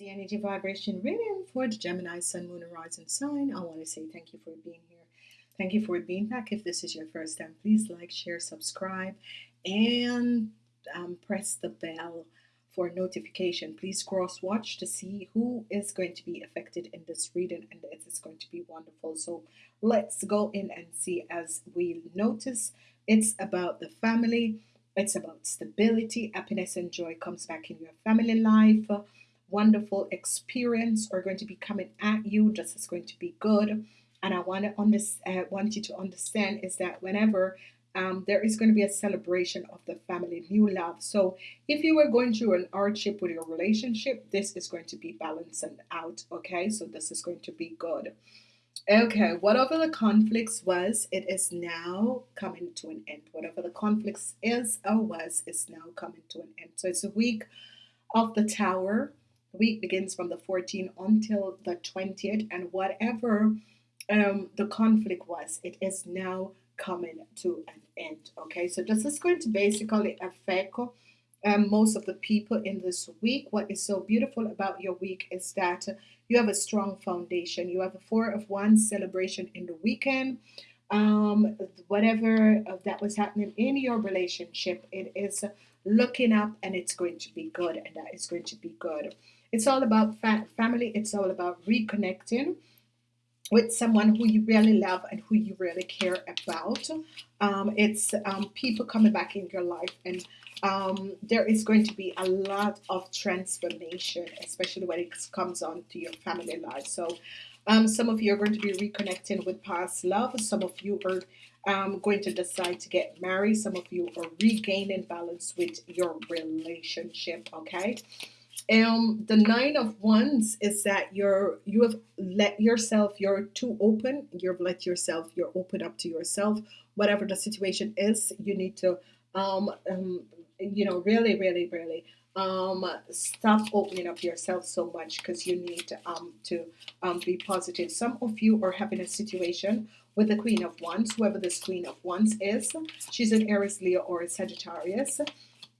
the energy vibration reading for the Gemini Sun, Moon, and Rising sign. I want to say thank you for being here. Thank you for being back. If this is your first time, please like, share, subscribe, and um, press the bell for notification. Please cross watch to see who is going to be affected in this reading, and it is going to be wonderful. So let's go in and see as we notice it's about the family. It's about stability, happiness, and joy comes back in your family life wonderful experience are going to be coming at you. This is going to be good. And I want to under, uh, want you to understand is that whenever um, there is going to be a celebration of the family, new love. So if you were going through an hardship with your relationship, this is going to be balancing out. Okay, so this is going to be good. Okay, whatever the conflicts was, it is now coming to an end. Whatever the conflicts is or was, is now coming to an end. So it's a week of the tower the week begins from the 14th until the 20th, and whatever um, the conflict was, it is now coming to an end. Okay, so this is going to basically affect um, most of the people in this week. What is so beautiful about your week is that you have a strong foundation. You have a four of wands celebration in the weekend. Um, whatever that was happening in your relationship, it is looking up and it's going to be good, and that is going to be good. It's all about fa family. It's all about reconnecting with someone who you really love and who you really care about. Um, it's um, people coming back in your life and um, there is going to be a lot of transformation, especially when it comes on to your family life. So um, some of you are going to be reconnecting with past love. Some of you are um, going to decide to get married. Some of you are regaining balance with your relationship. Okay um the nine of wands is that you're you have let yourself you're too open you've let yourself you're open up to yourself. Whatever the situation is you need to um, um you know really really really um stop opening up yourself so much because you need um to um be positive. Some of you are having a situation with the queen of wands whoever this queen of wands is. She's an aries leo or a sagittarius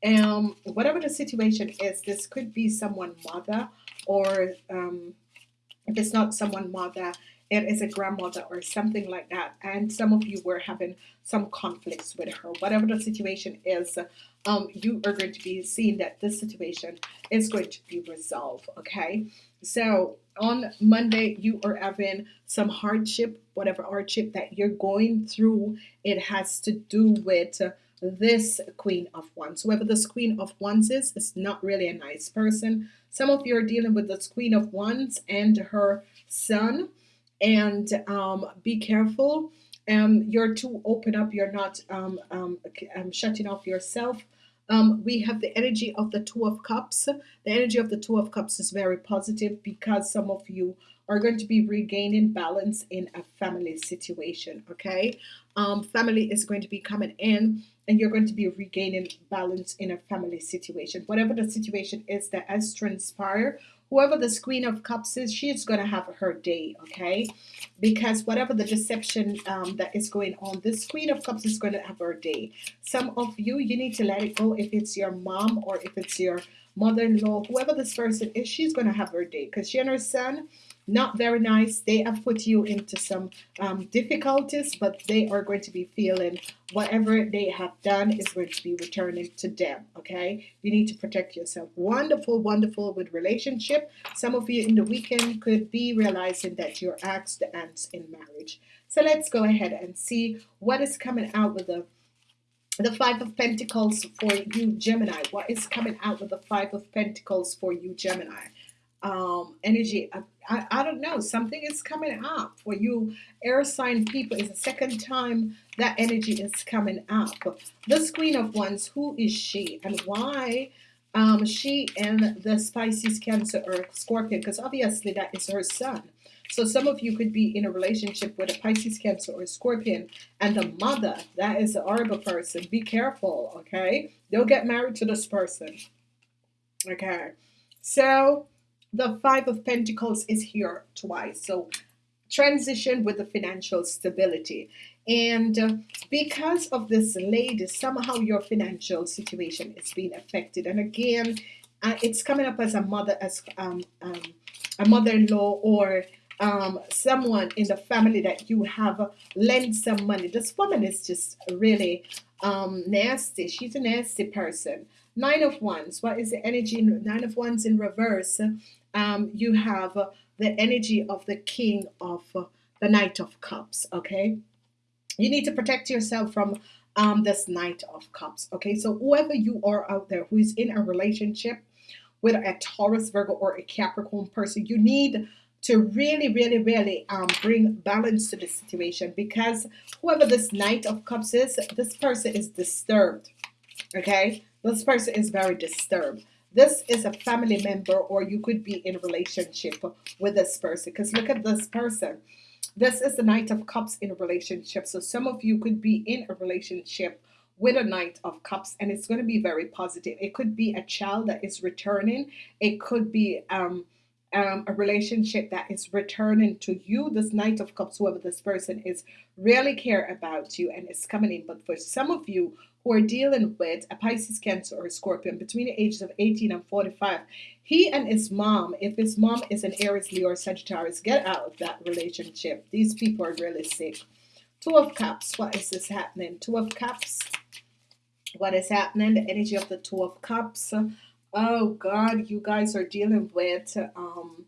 um, whatever the situation is, this could be someone mother or um, if it's not someone mother, it is a grandmother or something like that. And some of you were having some conflicts with her. Whatever the situation is, um, you are going to be seeing that this situation is going to be resolved. Okay, so on Monday you are having some hardship, whatever hardship that you're going through. It has to do with this Queen of Wands. Whoever this Queen of Wands is, is not really a nice person. Some of you are dealing with this Queen of Wands and her son. And um, be careful. Um, you're too open up. You're not um, um, um shutting off yourself. Um, we have the energy of the Two of Cups. The energy of the Two of Cups is very positive because some of you are going to be regaining balance in a family situation. Okay, um, family is going to be coming in and you're going to be regaining balance in a family situation. Whatever the situation is that has transpired, whoever the Queen of Cups is, she's going to have her day, okay? Because whatever the deception um, that is going on, this Queen of Cups is going to have her day. Some of you, you need to let it go if it's your mom or if it's your mother-in-law, whoever this person is, she's going to have her day because she and her son, not very nice. They have put you into some um, difficulties, but they are going to be feeling whatever they have done is going to be returning to them. Okay, you need to protect yourself. Wonderful, wonderful with relationship. Some of you in the weekend could be realizing that you're asked the ants in marriage. So let's go ahead and see what is coming out with the the five of Pentacles for you Gemini what is coming out with the five of Pentacles for you Gemini um, energy. I, I, don't know. Something is coming up for you, air sign people. It's the second time that energy is coming up. This Queen of Wands, who is she and why? Um, she and the Pisces, Cancer, or Scorpion, because obviously that is her son. So some of you could be in a relationship with a Pisces, Cancer, or Scorpion, and the mother, that is the horrible person. Be careful, okay? Don't get married to this person. Okay. So the five of Pentacles is here twice so transition with the financial stability and uh, because of this lady somehow your financial situation is being affected and again uh, it's coming up as a mother as um, um, a mother-in-law or um, someone in the family that you have lent some money. This woman is just really um, nasty. She's a nasty person. Nine of Wands. What is the energy? Nine of Wands in reverse. Um, you have the energy of the King of the Knight of Cups. Okay, you need to protect yourself from um, this Knight of Cups. Okay, so whoever you are out there who is in a relationship with a Taurus, Virgo, or a Capricorn person, you need to really, really, really um, bring balance to the situation because whoever this Knight of Cups is, this person is disturbed. Okay, this person is very disturbed. This is a family member, or you could be in a relationship with this person. Because look at this person. This is the Knight of Cups in a relationship. So some of you could be in a relationship with a Knight of Cups, and it's going to be very positive. It could be a child that is returning. It could be um, um, a relationship that is returning to you. This Knight of Cups, whoever this person is, really care about you and is coming in. But for some of you who are dealing with a Pisces, Cancer, or a Scorpion between the ages of 18 and 45, he and his mom, if his mom is an Aries, Leo, or Sagittarius, get out of that relationship. These people are really sick. Two of Cups, what is this happening? Two of Cups, what is happening? The energy of the Two of Cups. Oh God, you guys are dealing with um,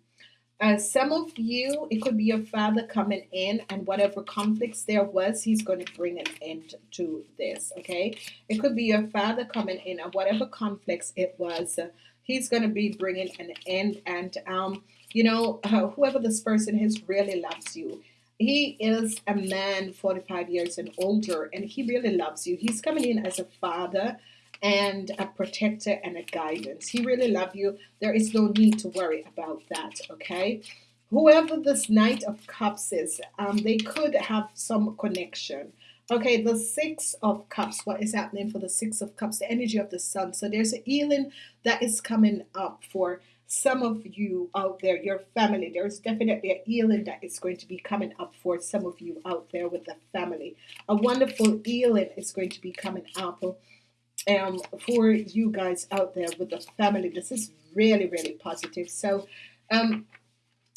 uh, some of you, it could be your father coming in and whatever conflicts there was, he's going to bring an end to this. Okay. It could be your father coming in and whatever conflicts it was, uh, he's going to be bringing an end. And, um, you know, uh, whoever this person is really loves you. He is a man 45 years and older, and he really loves you. He's coming in as a father and a protector and a guidance. He really loves you. There is no need to worry about that, okay? Whoever this Knight of Cups is, um, they could have some connection. Okay, the Six of Cups. What is happening for the Six of Cups? The energy of the Sun. So there's a healing that is coming up for some of you out there, your family. There's definitely a healing that is going to be coming up for some of you out there with the family. A wonderful healing is going to be coming up um, for you guys out there with the family. This is really, really positive. So, um,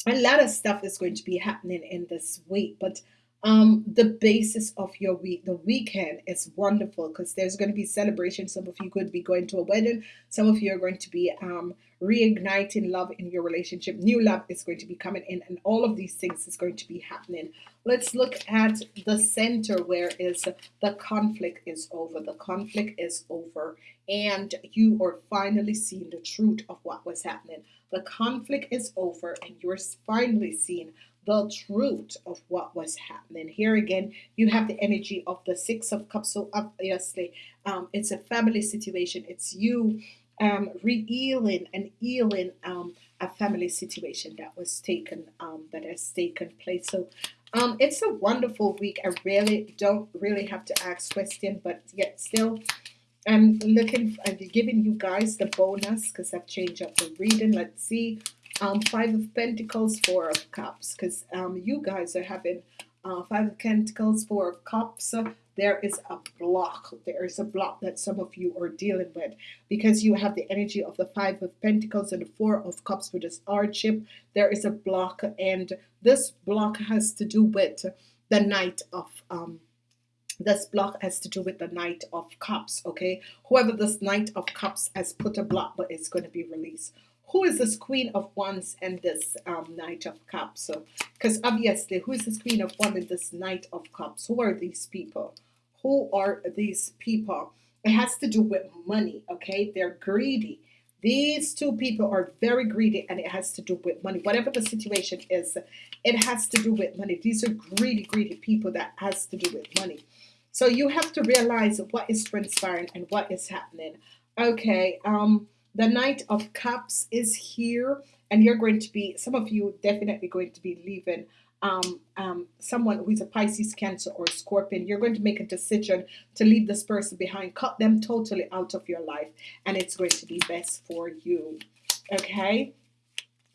a lot of stuff is going to be happening in this week, but um, the basis of your week, the weekend is wonderful because there's going to be celebration. Some of you could be going to a wedding. Some of you are going to be um, reigniting love in your relationship. New love is going to be coming in, and all of these things is going to be happening. Let's look at the center where is the conflict is over. The conflict is over, and you are finally seeing the truth of what was happening. The conflict is over, and you're finally seeing the truth of what was happening. Here again, you have the energy of the Six of Cups. So obviously, um, it's a family situation. It's you um, re-healing and healing um, a family situation that was taken, um, that has taken place. So um, it's a wonderful week. I really don't really have to ask question, but yet still, I'm looking, I'm giving you guys the bonus because I've changed up the reading. Let's see um, Five of Pentacles, Four of Cups, because um, you guys are having uh, Five of Pentacles, Four of Cups. There is a block. There is a block that some of you are dealing with because you have the energy of the Five of Pentacles and the Four of Cups with this hardship. There is a block, and this block has to do with the Knight of um, this block has to do with the Knight of Cups. Okay, whoever this Knight of Cups has put a block, but it's going to be released who is this Queen of Wands and this um, Knight of Cups? So, because obviously, who is this Queen of Wands and this Knight of Cups? Who are these people? Who are these people? It has to do with money, okay? They're greedy. These two people are very greedy and it has to do with money. Whatever the situation is, it has to do with money. These are greedy, greedy people that has to do with money. So you have to realize what is transpiring and what is happening. Okay, um, the Knight of Cups is here, and you're going to be, some of you definitely going to be leaving um, um, someone who is a Pisces, Cancer, or Scorpion. You're going to make a decision to leave this person behind, cut them totally out of your life, and it's going to be best for you. Okay?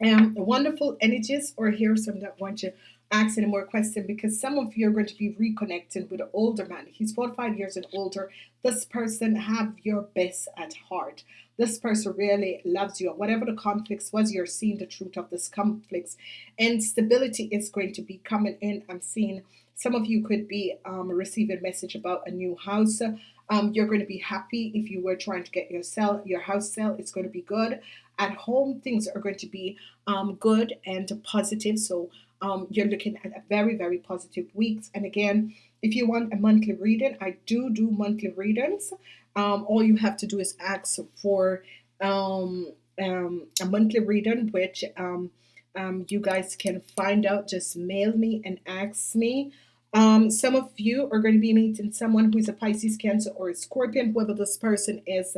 Um, wonderful energies, or here some that want you ask any more questions because some of you are going to be reconnecting with an older man. He's 45 years and older. This person have your best at heart. This person really loves you. Whatever the conflicts was, you're seeing the truth of this conflicts. And stability is going to be coming in. I'm seeing some of you could be um, receiving a message about a new house. Um, you're going to be happy if you were trying to get your sell your house sale. It's going to be good. At home, things are going to be um, good and positive. So um, you're looking at a very, very positive weeks. And again, if you want a monthly reading, I do do monthly readings. Um, all you have to do is ask for um, um, a monthly reading, which um, um, you guys can find out. Just mail me and ask me. Some of you are going to be meeting someone who is a Pisces, Cancer, or a Scorpion, whoever this person is.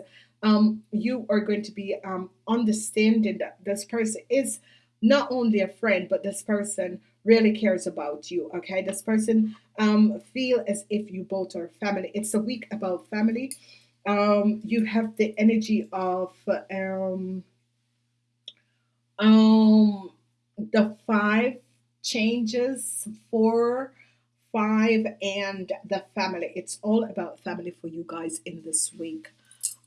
You are going to be understanding that this person is not only a friend, but this person really cares about you. Okay, this person um, feel as if you both are family. It's a week about family. Um, you have the energy of um, um, the five changes, four, five, and the family. It's all about family for you guys in this week.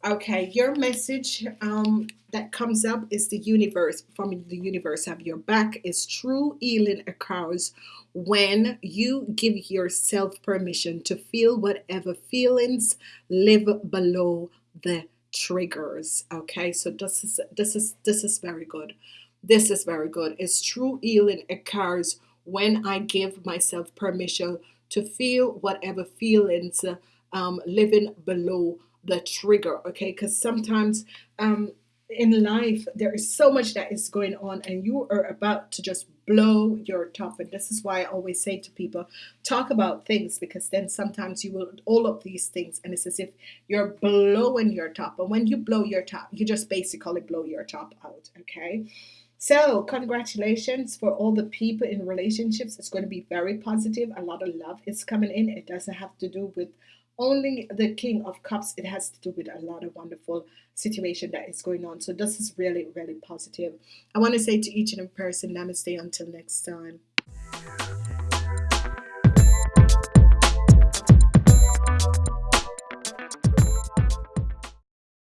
Okay, your message um, that comes up is the universe from the universe have your back is true healing occurs when you give yourself permission to feel whatever feelings live below the triggers. Okay so this is this is this is very good. This is very good. It's true healing occurs when I give myself permission to feel whatever feelings um, living below the trigger okay? Because sometimes um, in life there is so much that is going on and you are about to just blow your top. And this is why I always say to people talk about things because then sometimes you will all of these things and it's as if you're blowing your top. And when you blow your top you just basically blow your top out okay? So congratulations for all the people in relationships. It's going to be very positive. A lot of love is coming in. It doesn't have to do with only the king of cups. It has to do with a lot of wonderful situation that is going on. So this is really really positive. I want to say to each and every person namaste until next time